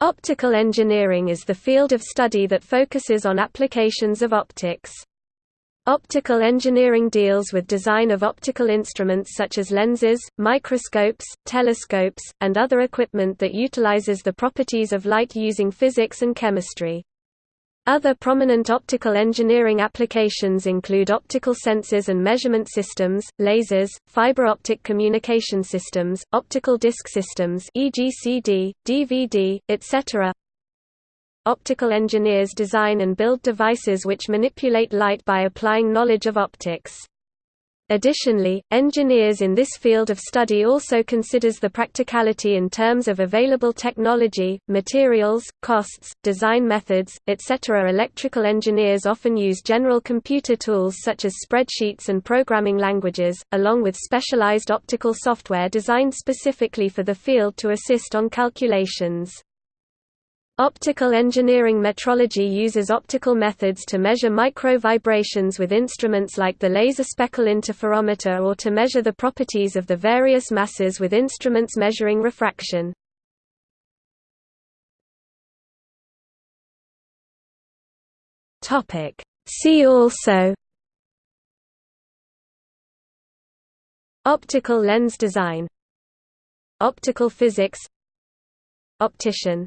Optical engineering is the field of study that focuses on applications of optics. Optical engineering deals with design of optical instruments such as lenses, microscopes, telescopes, and other equipment that utilizes the properties of light using physics and chemistry. Other prominent optical engineering applications include optical sensors and measurement systems, lasers, fiber optic communication systems, optical disc systems e.g. CD, DVD, etc. Optical engineers design and build devices which manipulate light by applying knowledge of optics. Additionally, engineers in this field of study also considers the practicality in terms of available technology, materials, costs, design methods, etc. Electrical engineers often use general computer tools such as spreadsheets and programming languages, along with specialized optical software designed specifically for the field to assist on calculations. Optical engineering metrology uses optical methods to measure micro-vibrations with instruments like the laser speckle interferometer or to measure the properties of the various masses with instruments measuring refraction. See also Optical lens design Optical physics Optician